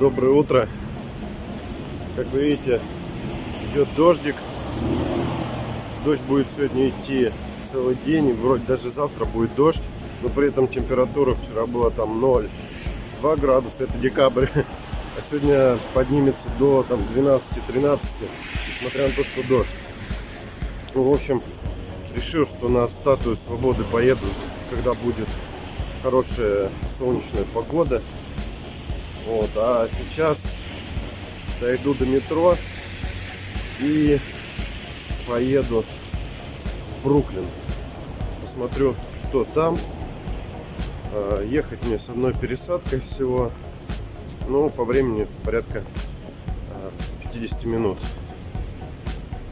Доброе утро. Как вы видите, идет дождик. Дождь будет сегодня идти целый день. Вроде даже завтра будет дождь. Но при этом температура вчера была там 0, 2 градуса. Это декабрь. А сегодня поднимется до там 12-13. Несмотря на то, что дождь. Ну, в общем, решил, что на статую свободы поеду, когда будет хорошая солнечная погода. Вот, а сейчас дойду до метро и поеду в Бруклин. Посмотрю, что там. А, ехать мне с одной пересадкой всего. Ну, по времени порядка 50 а, минут.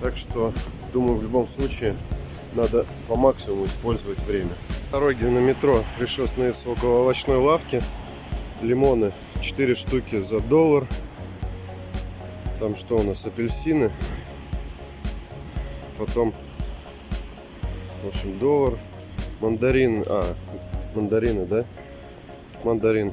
Так что, думаю, в любом случае надо по максимуму использовать время. Дороги на метро решил остановиться около овощной лавки. Лимоны 4 штуки за доллар. Там что у нас? Апельсины. Потом, в общем, доллар. Мандарин, а, мандарины, да? Мандарин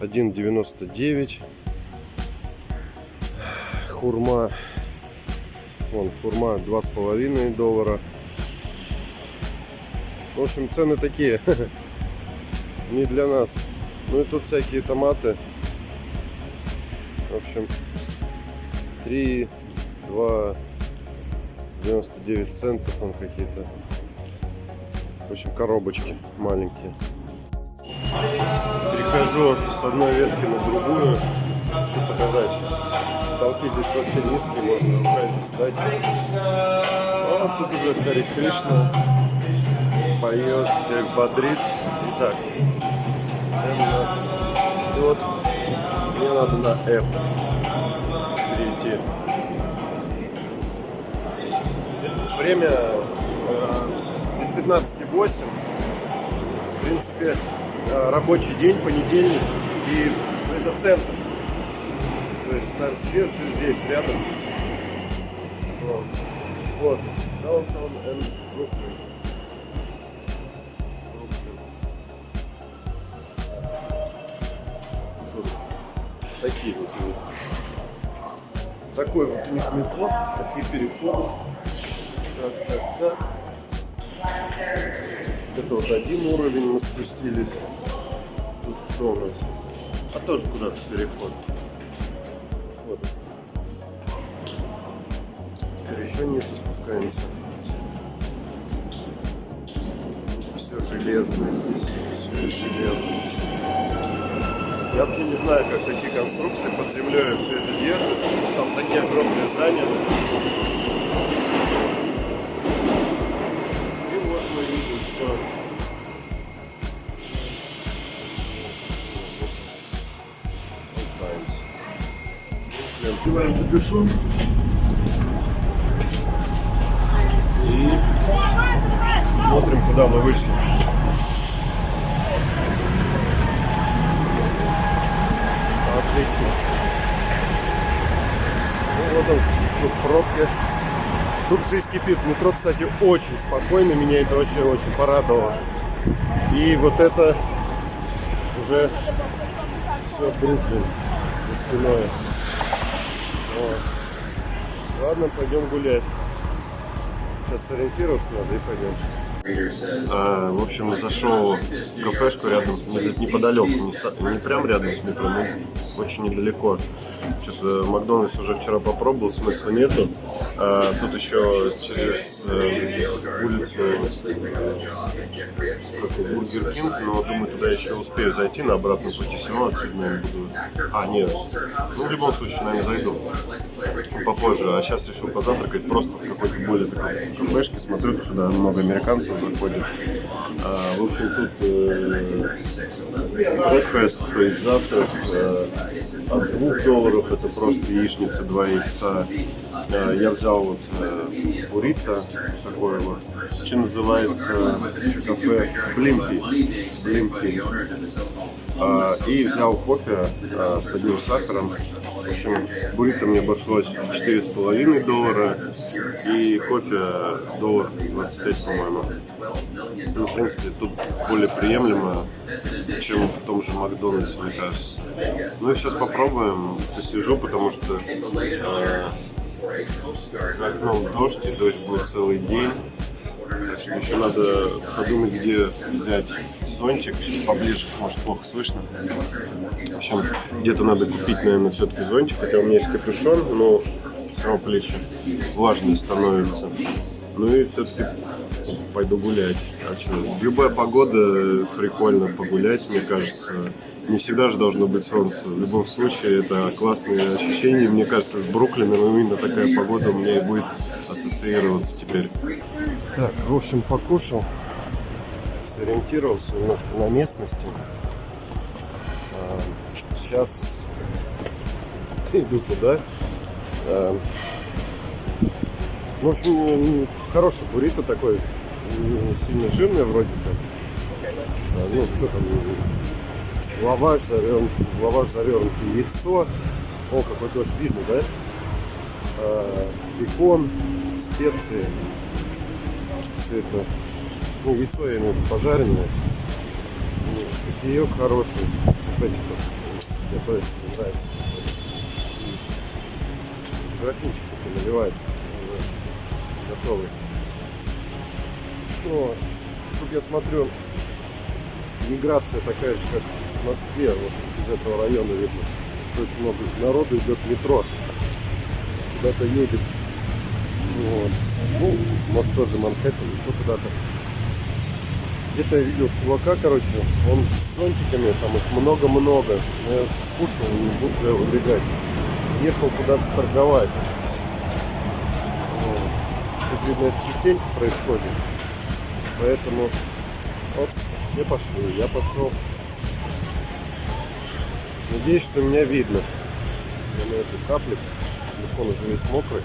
1,99. Хурма, вон, хурма 2,5 доллара. В общем, цены такие, не для нас. Ну и тут всякие томаты. В общем, 3, 2, 99 центов он какие-то. В общем, коробочки маленькие. Перехожу с одной ветки на другую. Хочу показать. Толки здесь вообще низкие, можно руками встать. Вот тут уже Хари Кришна поет, всех бодрит. Итак, вот мне надо на F перейти. Время э, без 15.8. В принципе, э, рабочий день, понедельник. И это центр. То есть Таймсквер все здесь, рядом. Вот. Вот. Downtown and метро, такие переходы. Так, так, так. Это вот один уровень мы спустились. Тут что у нас? А тоже куда-то переход. Вот. Теперь еще ниже спускаемся. Все железное здесь. Все железное. Я вообще не знаю, как такие конструкции под землей все это держит, потому что там такие огромные здания. И вот мы видим, что Одеваем капюшон. И смотрим, куда мы вышли. Отлично. Ну вот он, тут пробки. Тут жизнь кипит. Метро, кстати, очень спокойно. Меня это очень-очень порадовало. И вот это уже все Бруклин за спиной. Вот. Ладно, пойдем гулять. Сейчас сориентироваться надо и пойдем. А, в общем, зашел в кафешку рядом, неподалеку, не, не прям рядом с метро, но очень недалеко. Что-то Макдональдс уже вчера попробовал, смысла нету. А, тут еще через э, улицу какой Бургер Кинг, но думаю, туда еще успею зайти на обратном пути, равно отсюда, наверное, буду... А, нет. Ну, в любом случае, наверное, зайду попозже. А сейчас решил позавтракать просто в какой-то более такой кафешке. Смотрю, сюда много американцев заходит. А, в общем, тут э, breakfast, то есть завтрак э, от 2 долларов, это просто яичница, два яйца, Э, Я взял вот э, буррито, такое вот, что называется кафе Блимпи. Блимпи. А, И взял кофе э, с одним сахаром. В общем, буррито мне обошлось в 4,5 доллара и кофе доллар 25, по-моему. Ну, в принципе, тут более приемлемо, чем в том же Макдональдсе, мне кажется. Ну и сейчас попробуем. Посижу, потому что э, за окном дождь, и дождь будет целый день. Так что еще надо подумать, где взять зонтик поближе, может плохо слышно. В общем, где-то надо купить, наверное, все-таки зонтик, хотя у меня есть капюшон, но все равно плечи влажные становятся. Ну и все-таки пойду гулять. А что, любая погода прикольно погулять, мне кажется. Не всегда же должно быть солнце. В любом случае, это классные ощущения. Мне кажется, с Бруклином именно такая погода у меня и будет ассоциироваться теперь. Так, в общем, покушал, сориентировался немножко на местности. Сейчас иду туда. А, В общем, хороший буррито такой, сильно жирный вроде как. Ну, что там, лаваш завернут, лаваш завернуто яйцо. О, какой дождь видно, да? А, бекон, специи. Все это. Ну, яйцо я имею в виду пожаренное. Кофеек хороший. Вот. Есть нравится. Графинчик такой наливается. уже Готовый. Ну, тут я смотрю, миграция такая же, как в Москве, вот из этого района видно, что очень много народу идет метро, куда-то едет. Вот. Ну, может тот же Манхэттен, еще куда-то. Где-то я видел чувака, короче, он с зонтиками, там их много-много. Но Я кушал, не буду же убегать. Ехал куда-то торговать. Тут, видно, это частенько происходит. Поэтому вот, все пошли, я пошел. Надеюсь, что меня видно. Я на этой капле. Телефон уже весь мокрый.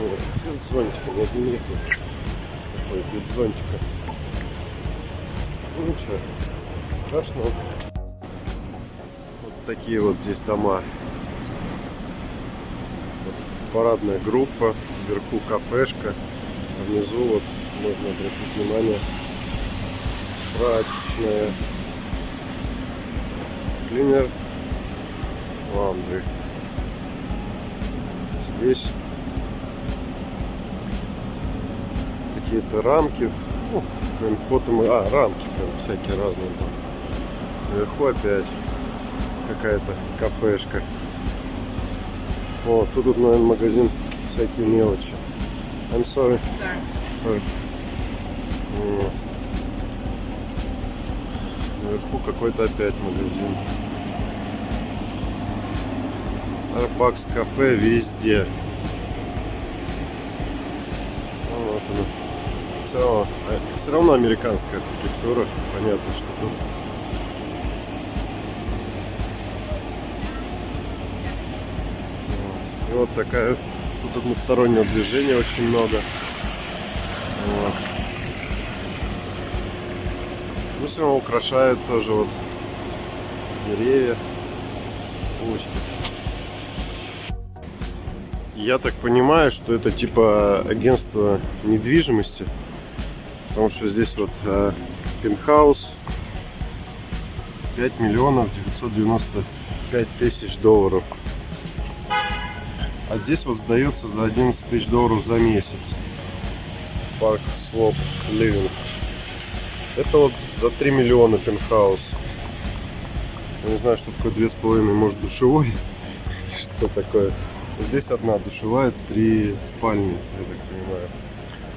Вот, все с зонтиком. Вот не такой без зонтика. Ну ничего, страшно. Вот такие вот здесь дома. Вот парадная группа, вверху кафешка, а внизу вот можно обратить внимание прачечная. Клинер ландри. Здесь какие-то рамки, ну, прям фото а, рамки прям всякие разные там. Сверху опять какая-то кафешка. О, тут, наверное, магазин всякие мелочи. I'm sorry. Sorry. Вот. Наверху какой-то опять магазин. Starbucks кафе везде. Ну, Вот оно. Все равно, а, все равно американская архитектура. Понятно, что тут. Вот. И вот такая тут одностороннего движения очень много. Вот. Ну, все равно украшают тоже вот деревья, булочки. Я так понимаю, что это типа агентство недвижимости, потому что здесь вот э, пентхаус 5 миллионов 995 тысяч долларов. А здесь вот сдается за 11 тысяч долларов за месяц. Парк Слоп Living. Это вот за 3 миллиона пентхаус. Я не знаю, что такое 2,5, может душевой. Что такое. Здесь одна душевая, три спальни, я так понимаю.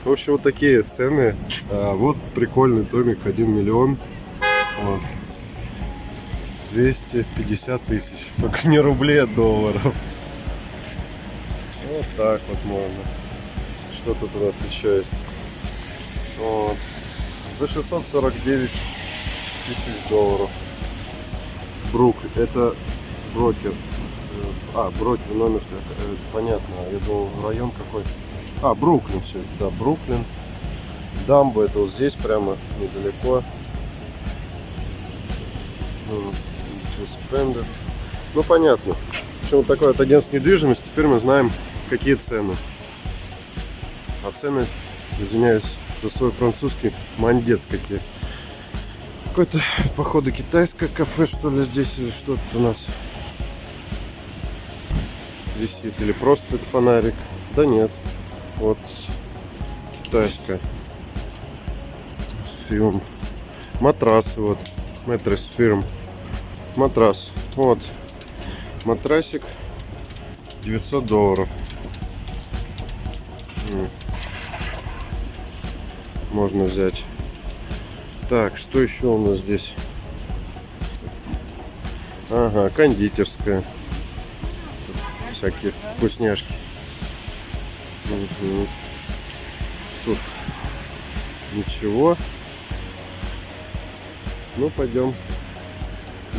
В общем, вот такие цены. А, вот прикольный домик, 1 миллион. Вот. 250 тысяч. Только не рублей, а долларов. Вот так вот можно. Что тут у нас еще есть? Вот. За 649 тысяч долларов. Брук, это брокер. А, Брокли номер, э, понятно. Я думал, район какой. А, Бруклин все это, да, Бруклин. Дамба это вот здесь прямо недалеко. Спендер. Ну понятно. В общем, вот такое вот агентство недвижимости. Теперь мы знаем, какие цены. А цены, извиняюсь за свой французский, мандец какие. Какое-то, походу, китайское кафе, что ли, здесь, или что-то у нас висит. Или просто фонарик. Да нет. Вот китайская. Фирм. Матрасы вот. Матрас фирм. Матрас. Вот. Матрасик 900 долларов. Можно взять. Так, что еще у нас здесь? Ага, кондитерская. Всякие вкусняшки. Угу. Тут ничего. Ну, пойдем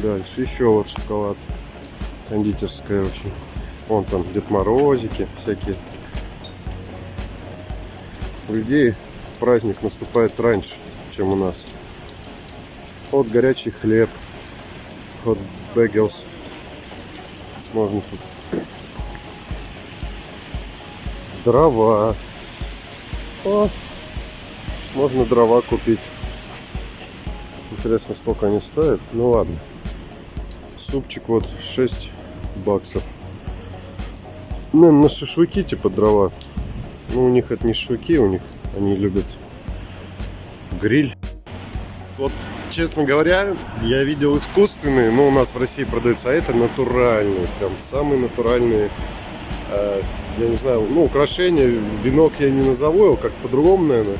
дальше. Еще вот шоколад. Кондитерская очень. Вон там Дед Морозики всякие. У людей праздник наступает раньше, чем у нас. Вот горячий хлеб. Вот бегелс. Можно тут. Дрова. О, можно дрова купить. Интересно, сколько они стоят. Ну ладно. Супчик вот 6 баксов. Ну, на шашлыки типа дрова. Ну, у них это не шашлыки, у них они любят гриль. Вот, честно говоря, я видел искусственные, но у нас в России продаются, а это натуральные, прям самые натуральные, э, я не знаю, ну, украшения, венок я не назову его, как по-другому, наверное.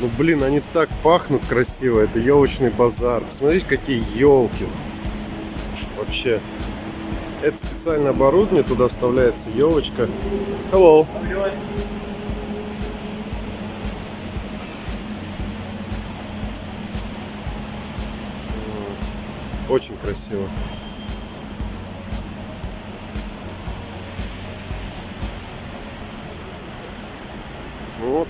Ну, блин, они так пахнут красиво, это елочный базар. Посмотрите, какие елки. Вообще. Это специальное оборудование, туда вставляется елочка. Hello. Очень красиво.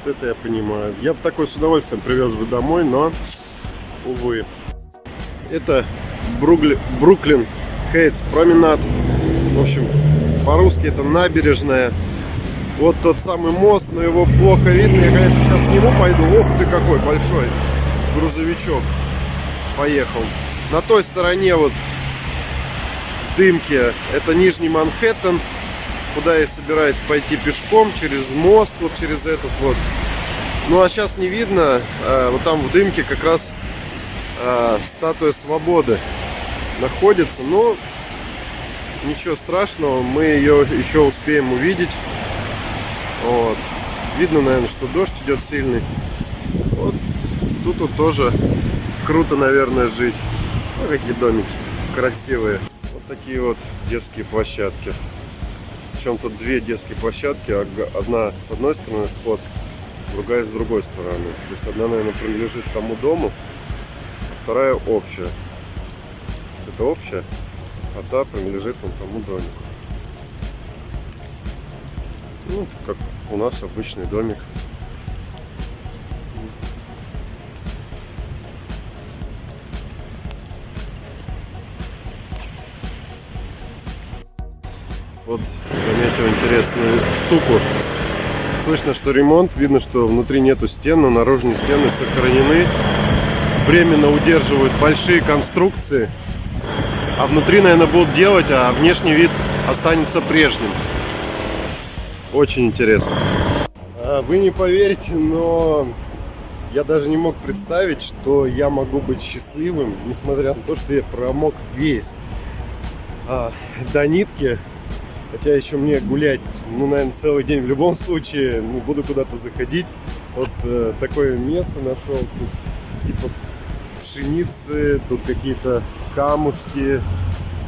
Это я понимаю. Я бы такой с удовольствием привез бы домой, но, увы. Это Бругли... Бруклин Хейтс променад. В общем, по-русски это набережная. Вот тот самый мост, но его плохо видно. Я, конечно, сейчас к нему пойду. Ох ты какой большой грузовичок поехал. На той стороне вот в дымке это Нижний Манхэттен, куда я собираюсь пойти пешком через мост, вот через этот вот. Ну а сейчас не видно, а, вот там в дымке как раз а, статуя свободы находится, но ничего страшного, мы ее еще успеем увидеть. Вот. Видно, наверное, что дождь идет сильный. Вот тут вот тоже круто, наверное, жить. Ну, какие домики красивые. Вот такие вот детские площадки. Причем тут две детские площадки. Одна с одной стороны вход, другая с другой стороны. То есть одна, наверное, принадлежит тому дому, а вторая общая. Это общая, а та принадлежит вон тому домику. Ну, как у нас обычный домик. Вот заметил интересную штуку. Слышно, что ремонт, видно, что внутри нету стен, но наружные стены сохранены. Временно удерживают большие конструкции. А внутри, наверное, будут делать, а внешний вид останется прежним. Очень интересно. А, вы не поверите, но я даже не мог представить, что я могу быть счастливым, несмотря на то, что я промок весь а, до нитки Хотя еще мне гулять, ну, наверное, целый день в любом случае, ну, буду куда-то заходить. Вот э, такое место нашел, тут типа пшеницы, тут какие-то камушки,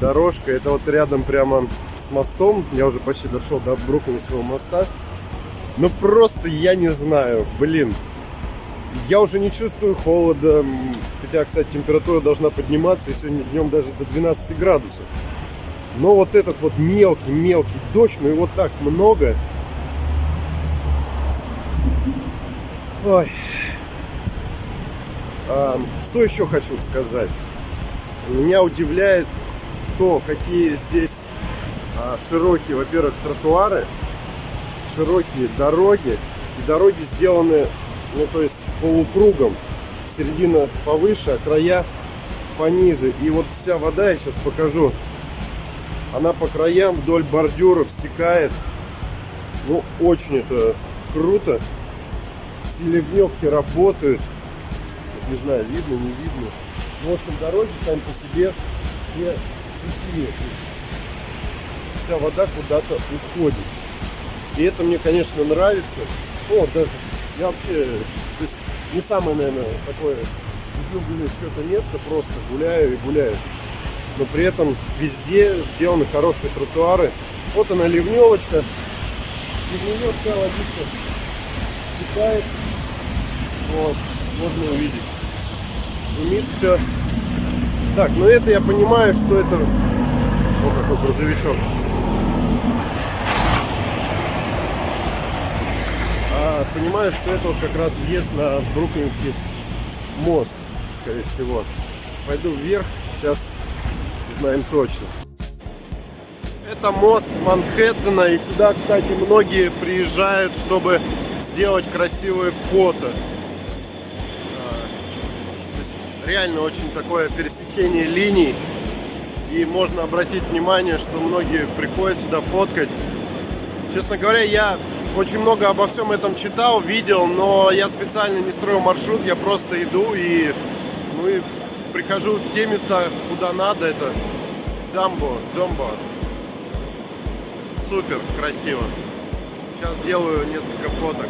дорожка. Это вот рядом прямо с мостом, я уже почти дошел до Бруклинского моста. Ну, просто я не знаю, блин, я уже не чувствую холода, хотя, кстати, температура должна подниматься, и сегодня днем даже до 12 градусов. Но вот этот вот мелкий-мелкий дождь, ну его так много. Ой. А, что еще хочу сказать? Меня удивляет то, какие здесь а, широкие, во-первых, тротуары, широкие дороги. И дороги сделаны, ну то есть полукругом. Середина повыше, а края пониже. И вот вся вода, я сейчас покажу, она по краям вдоль бордюров стекает. Ну, очень это круто. Все ливневки работают. Не знаю, видно, не видно. Ну, в общем, дороги сами по себе все сухие. Вся вода куда-то уходит. И это мне, конечно, нравится. О, даже я вообще, то есть не самое, наверное, такое излюбленное что-то место, просто гуляю и гуляю. Но при этом везде сделаны хорошие тротуары. Вот она ливневочка. Ливневочка водичка стекает. Вот, можно увидеть. Шумит все. Так, ну это я понимаю, что это... О, какой грузовичок. А, понимаю, что это вот как раз въезд на Бруклинский мост, скорее всего. Пойду вверх, сейчас узнаем точно. Это мост Манхэттена, и сюда, кстати, многие приезжают, чтобы сделать красивые фото. А, реально очень такое пересечение линий. И можно обратить внимание, что многие приходят сюда фоткать. Честно говоря, я очень много обо всем этом читал, видел, но я специально не строю маршрут, я просто иду и, ну, и прихожу в те места, куда надо. Это Дамбо, Домбо. Супер, красиво. Сейчас сделаю несколько фоток.